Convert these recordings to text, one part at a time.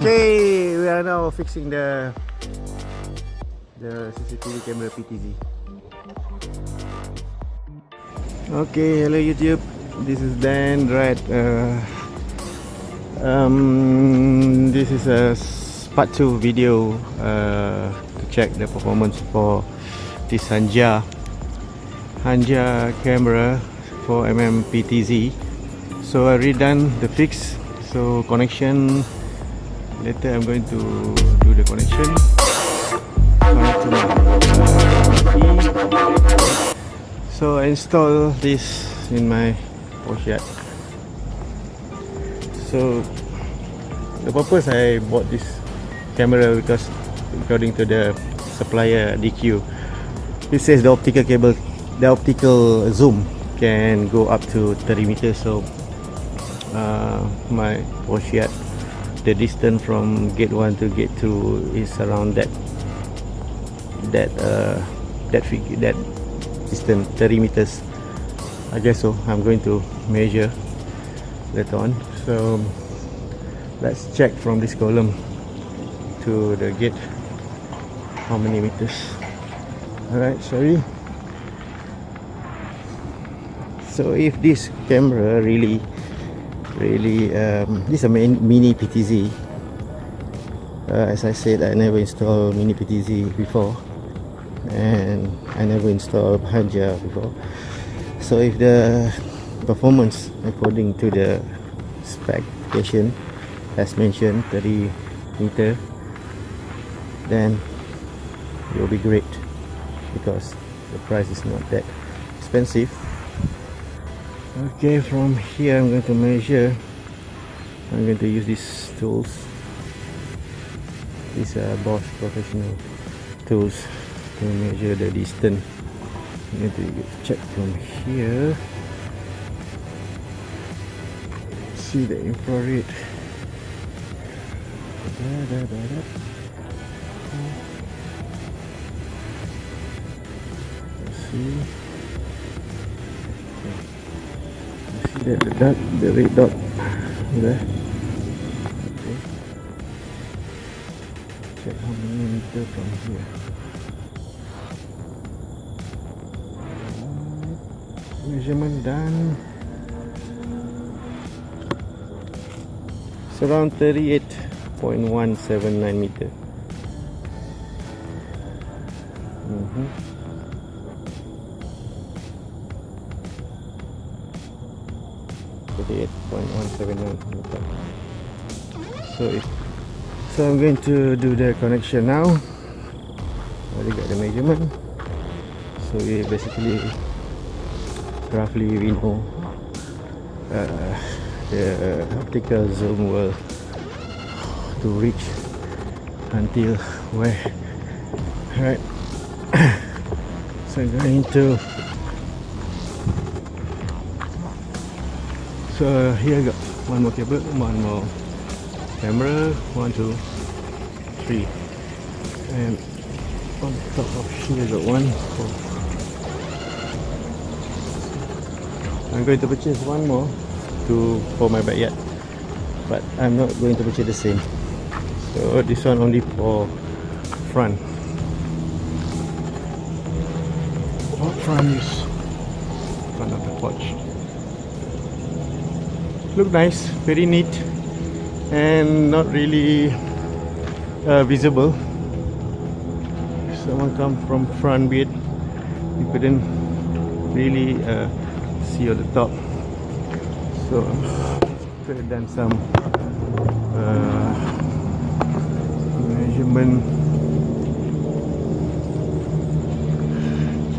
Okay, we are now fixing the the CCTV camera PTZ. Okay, hello YouTube. This is Dan. Right. Uh, um, this is a part two video uh, to check the performance for this Hanja Hanja camera for mm PTZ. So I redone the fix. So connection later I'm going to do the connection. Connect so I install this in my porch so the purpose I bought this camera because according to the supplier DQ it says the optical cable the optical zoom can go up to 30 meters. So uh, my porch the distance from gate 1 to gate 2 is around that that uh, that figure that distance 30 meters. I guess so. I'm going to measure later on. So let's check from this column to the gate. How many meters? Alright sorry. So if this camera really really um, this is a mini PTZ uh, as I said I never installed mini PTZ before. And I never installed Hanja before. So if the performance according to the specification as mentioned 30 meter then it will be great because the price is not that expensive okay from here I'm going to measure. I'm going to use these tools. These are Bosch professional tools to measure the distance. I'm going to check from here. See the infrared. Da, da, da. See the, the dot, the red dot there. Okay. Check how many meter from here. Measurement done. It's around 38.179 meter. Mm -hmm. 38.179 so if so I'm going to do the connection now. Already got the measurement. So we basically roughly we know uh, the optical zoom will to reach until where? Right. So I'm going to so here I got one more cable one more camera. One two three. And on top of here got one. I'm going to purchase one more to for my backyard but I'm not going to purchase the same. So this one only for front. Front use front of the porch look nice very neat and not really uh, visible. Someone come from front bit you couldn't really uh, see on the top. So could have done some uh, measurement.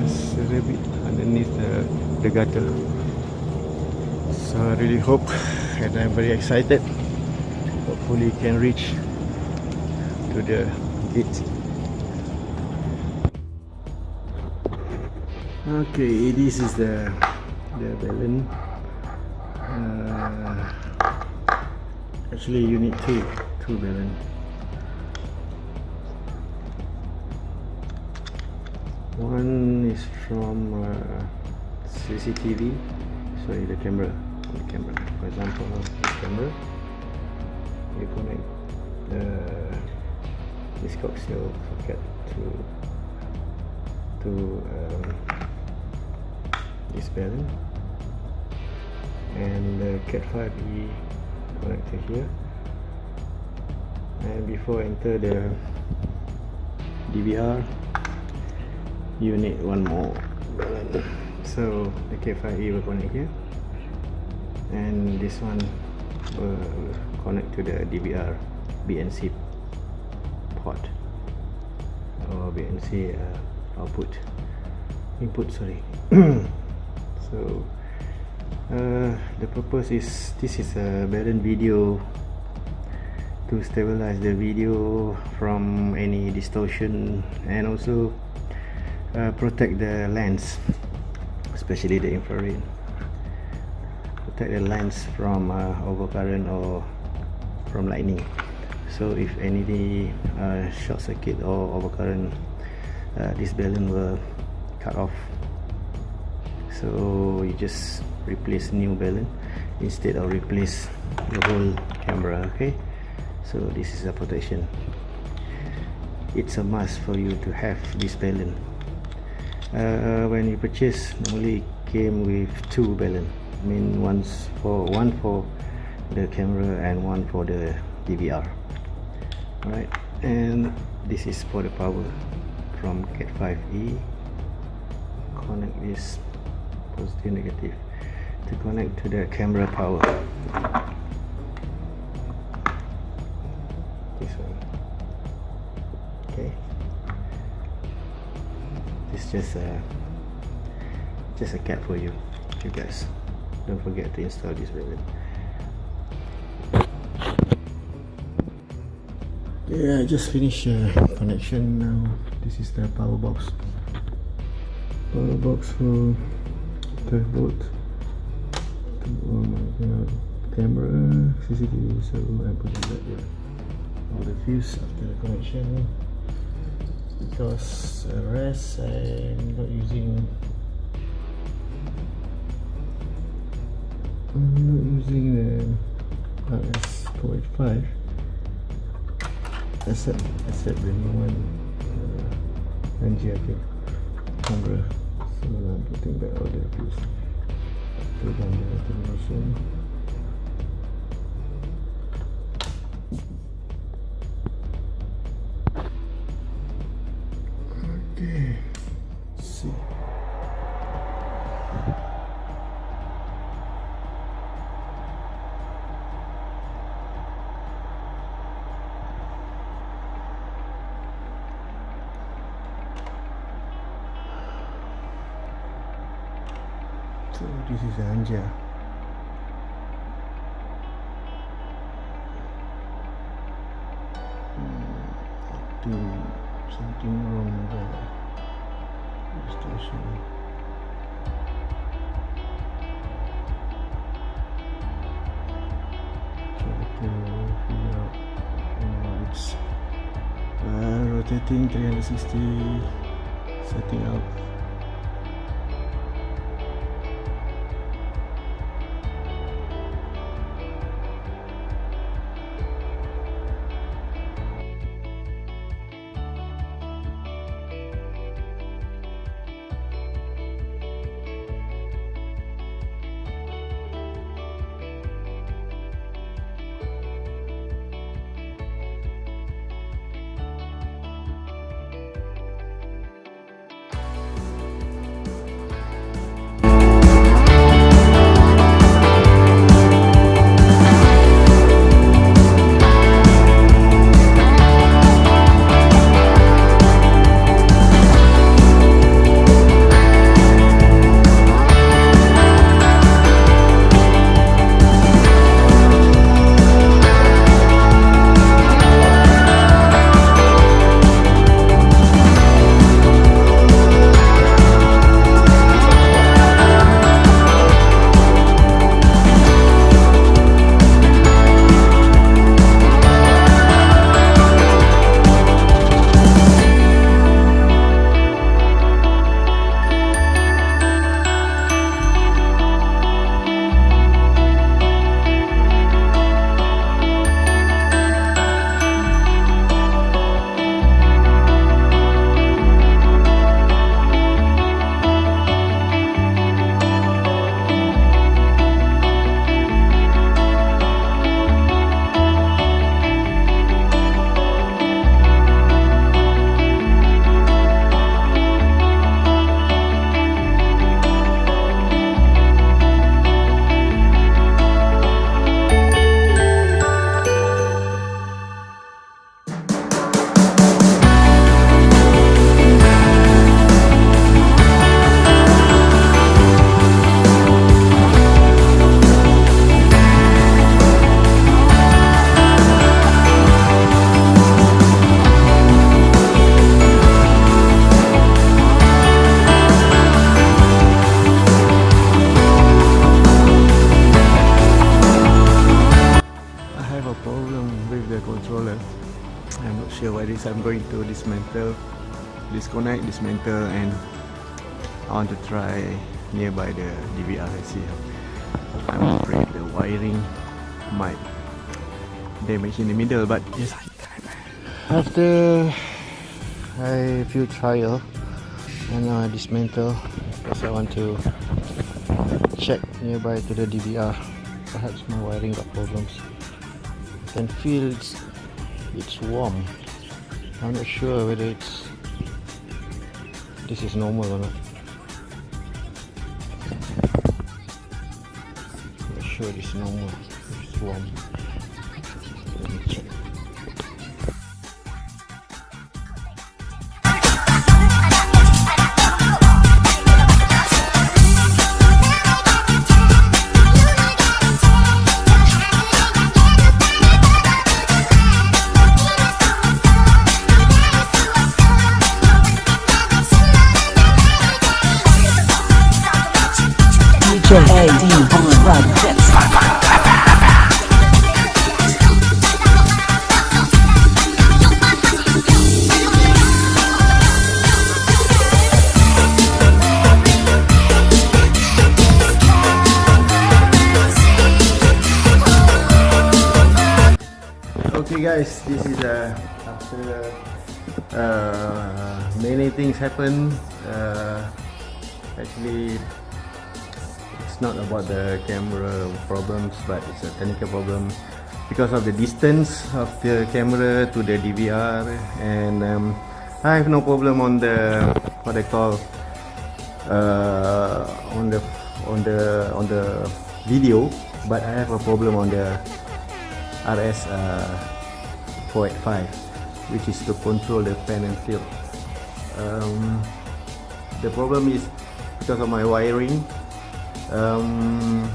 Just a bit underneath the, the gutter so I really hope and I'm very excited. Hopefully can reach to the gate. Okay this is the the balun. Uh, actually you need two two balloon. One is from uh, CCTV sorry the camera the camera for example this camera you connect the this coaxial socket to to um, this balun and the cat 5e connector here. And before enter the DVR you need one more. So the cat 5e will connect here and this one will connect to the DVR BNC port. Or BNC uh, output. Input sorry. So uh, the purpose is this is a balun video to stabilize the video from any distortion and also uh, protect the lens especially the infrared protect the lens from uh, overcurrent or from lightning. So if any uh, short circuit or overcurrent uh, this balun will cut off. So you just replace new balun instead of replace the whole camera okay? So this is a protection. It's a must for you to have this balun uh, when you purchase normally it came with two I mean one's for one for the camera and one for the DVR alright and this is for the power from cat 5e connect this positive negative to connect to the camera power. This one. Okay. It's just a just a cap for you you guys don't forget to install this ribbon yeah I just finished uh, connection now. This is the power box. Power box for 12 volt. Oh my god. Camera CCTV so I'm putting that here all the fuse after the connection. Because uh, rest I'm not using I'm not using the RS485 except except the new one uh, NGFA camera. So I'm putting back all the fuse after the termination this is Anja. Hmm, Do something wrong there. Distortion. Try to figure out oh, it's uh, rotating 360 setting up to dismantle disconnect dismantle and I want to try nearby the DVR and see I'm afraid the wiring might damage in the middle but yes I can after I few trial and now I dismantle because I want to check nearby to the DVR perhaps my wiring got problems. I can feel it's, it's warm I'm not sure whether it's this is normal or not. I'm not sure it's normal it's warm Okay guys, this is uh, after uh, many things happen. Uh, actually, it's not about the camera problems, but it's a technical problem because of the distance of the camera to the DVR, and um, I have no problem on the what I call uh, on the on the on the video, but I have a problem on the RS uh, 485 which is to control the pan and tilt um, the problem is because of my wiring um,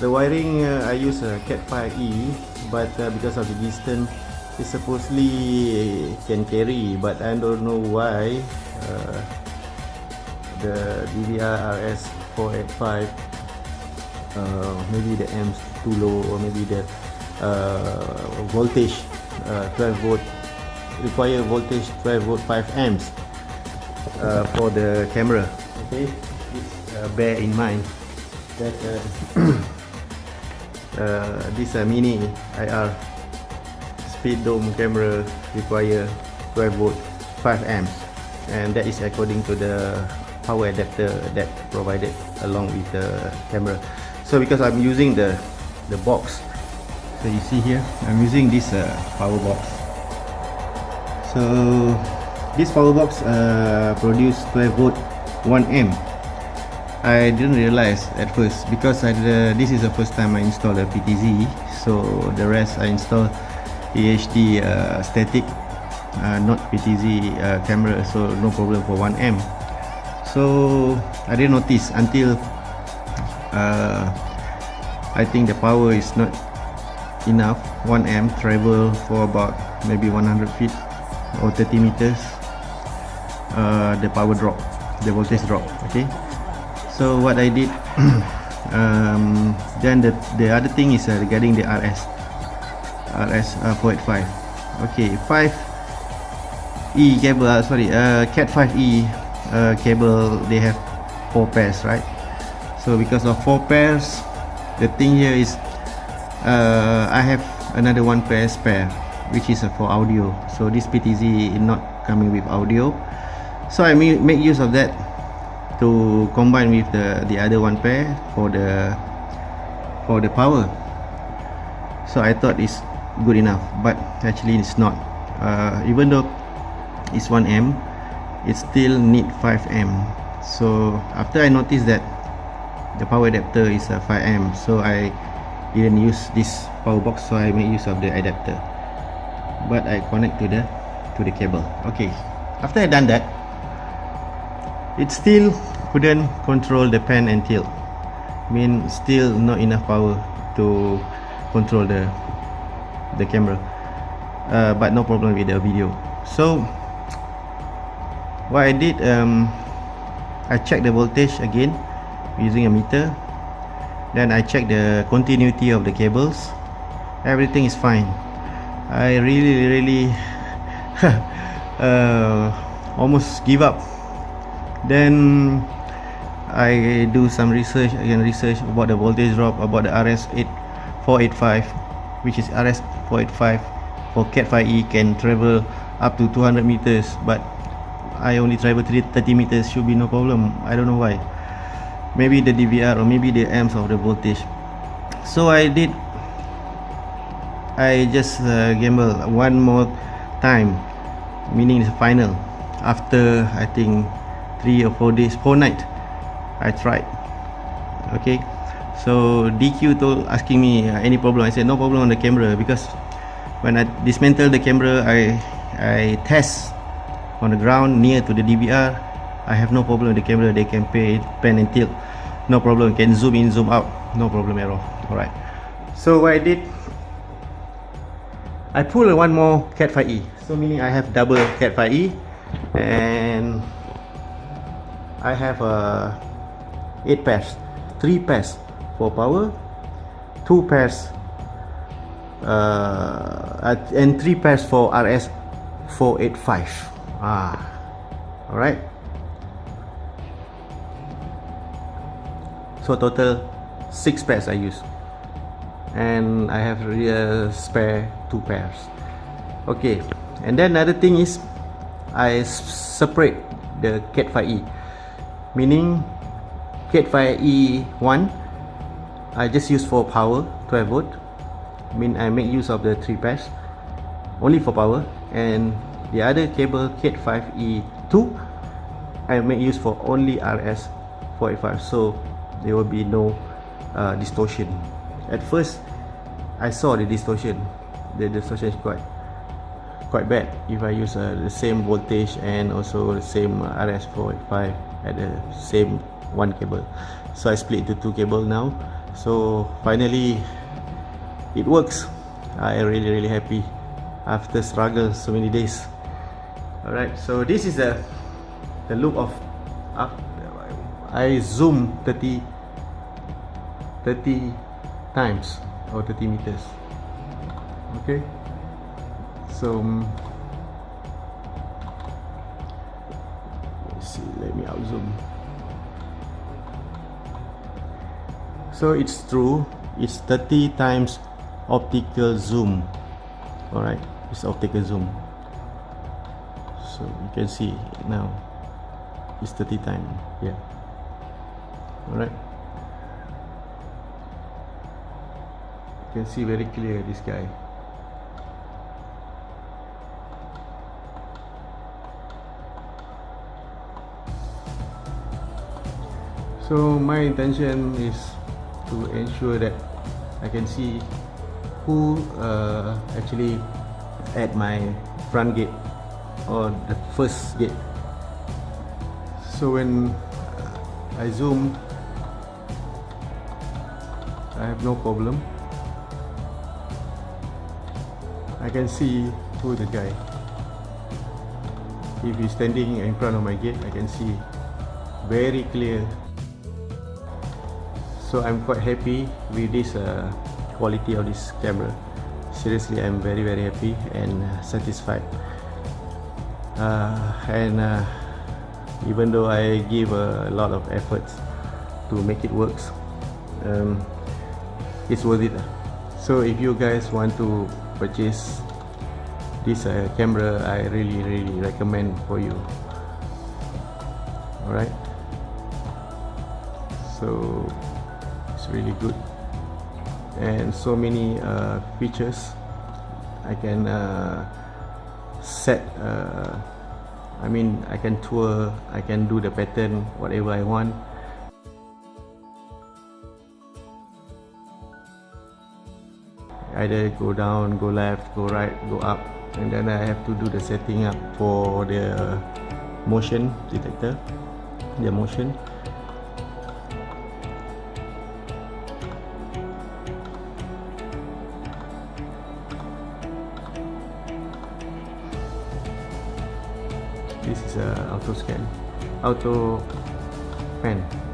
the wiring uh, I use a Cat 5e but uh, because of the distance it supposedly can carry but I don't know why uh, the DVR RS 485 uh, maybe the amps too low or maybe the uh, voltage uh, 12 volt require voltage 12 volt 5 amps uh, for the camera. Okay? Uh, bear in mind that uh, uh, this mini IR speed dome camera require 12 volt 5 amps and that is according to the power adapter that provided along with the camera. So because I'm using the the box so you see here. I'm using this uh, power box. So this power box uh, produce 12 volt 1 amp I didn't realize at first because I, uh, this is the first time I install a PTZ so the rest I install AHD uh, static uh, not PTZ uh, camera. So no problem for 1 amp so I didn't notice until uh, I think the power is not enough. 1 amp travel for about maybe 100 feet or 30 meters. Uh, the power drop the voltage drop okay? So what I did um, then the, the other thing is uh, regarding the RS RS uh, 485 okay 5 E cable uh, sorry uh, Cat 5e uh, cable they have four pairs right? So because of four pairs the thing here is uh, I have another one pair spare which is uh, for audio. So this PTZ is not coming with audio. So I ma- make use of that to combine with the the other one pair for the for the power. So I thought it's good enough but actually it's not. Uh, even though it's 1M it still need 5M so after I noticed that the power adapter is a 5 amp so I didn't use this power box so I made use of the adapter. But I connect to the to the cable. Okay after I done that it still couldn't control the pan and tilt. Mean still not enough power to control the the camera. Uh, but no problem with the video. So what I did um, I checked the voltage again using a meter. Then I check the continuity of the cables. Everything is fine. I really really uh, almost give up. Then I do some research again research about the voltage drop about the RS 8485 which is RS 485 for Cat 5e can travel up to 200 meters but I only travel 30 meters should be no problem. I don't know why maybe the DVR or maybe the amps of the voltage. So I did I just uh, gamble one more time meaning the final. After I think three or four days four night I tried. Okay? So DQ told asking me uh, any problem. I said no problem on the camera because when I dismantle the camera I I test on the ground near to the DVR I have no problem with the camera. They can pay pan and tilt. No problem. Can zoom in zoom out. No problem at all. Alright. So what I did I pull one more Cat 5e so meaning I have double Cat 5e and I have a uh, 8 pairs 3 pairs for power 2 pairs uh, and 3 pairs for RS 485 ah. Alright so total 6 pairs I use. And I have a uh, spare two pairs. Okay and then another thing is I separate the Cat 5e meaning Cat 5e 1 I just use for power 12 volt mean I make use of the three pairs only for power. And the other cable Cat 5e 2 I make use for only RS 485 so there will be no uh, distortion. At first I saw the distortion. The distortion is quite quite bad. If I use uh, the same voltage and also the same uh, RS485 at the same one cable. So I split into two cable now. So finally it works. I really really happy after struggle so many days. Alright so this is the the look of uh, I zoom 30 30 times or 30 meters. Okay? So um, let's see let me out zoom so it's true it's 30 times optical zoom. All right it's optical zoom. So you can see now. It's 30 times yeah. All right can see very clear this guy. So my intention is to ensure that I can see who uh, actually at my front gate or the first gate. So when I zoom I have no problem I can see who the guy. If he's standing in front of my gate I can see. Very clear. So I'm quite happy with this uh, quality of this camera. Seriously I'm very very happy and uh, satisfied. Uh, and uh, even though I give a lot of efforts to make it works um, it's worth it so if you guys want to purchase this uh, camera I really really recommend for you. Alright? So it's really good. And so many uh, features I can uh, set uh, I mean I can tour I can do the pattern whatever I want either go down go left go right go up. And then I have to do the setting up for the motion detector. The motion. This is a auto scan. Auto pan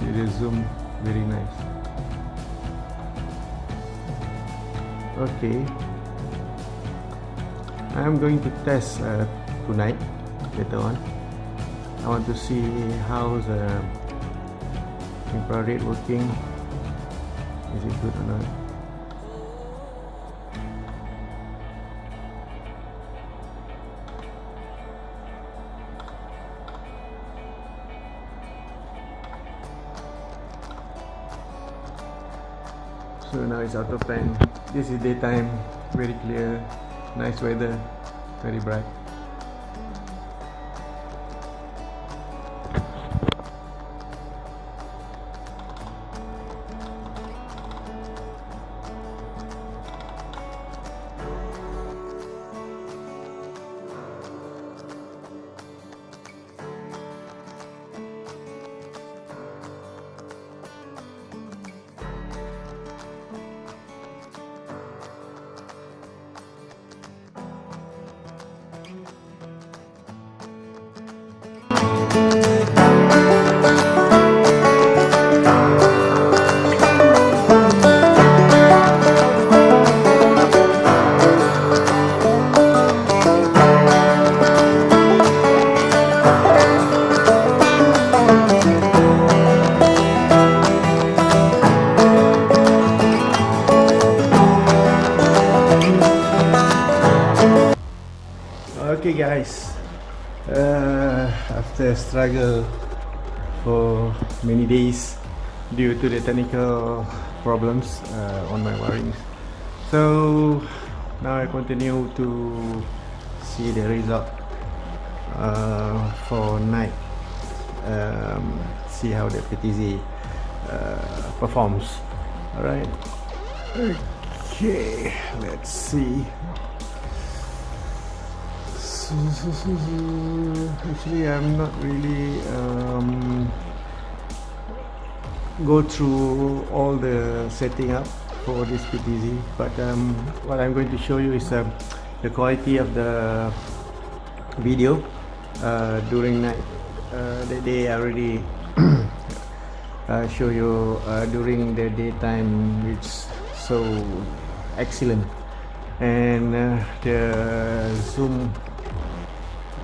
see the zoom very nice. Okay. I'm going to test uh, tonight later on. I want to see how the infrared working. Is it good or not it's out of plan this is daytime. Very clear. Nice weather. Very bright okay guys. Uh, after struggle for many days due to the technical problems uh, on my wiring. So now I continue to see the result uh, for night. Um, see how the PTZ uh, performs. Alright. Okay let's see actually I'm not really um, go through all the setting up for this PTZ but um, what I'm going to show you is um, the quality of the video uh, during night. Uh, the day I already uh, show you uh, during the daytime it's so excellent. And uh, the zoom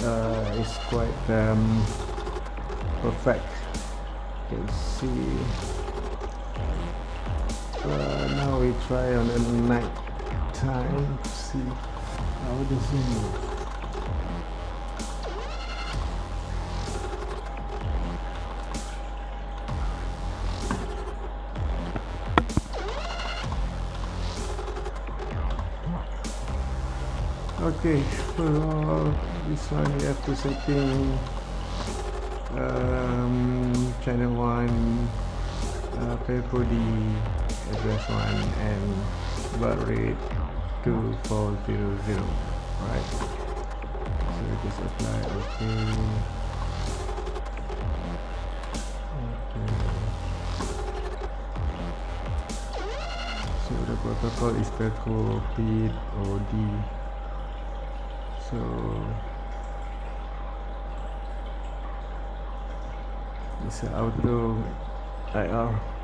uh, is quite um, perfect you can see uh, now we try on the night time to see how the is. okay this one you have to setting um, channel 1 uh, Pelco D address 1 and baud rate 2400 right? So we just apply okay. The protocol is Pelco P or D. So it's would do IR uh,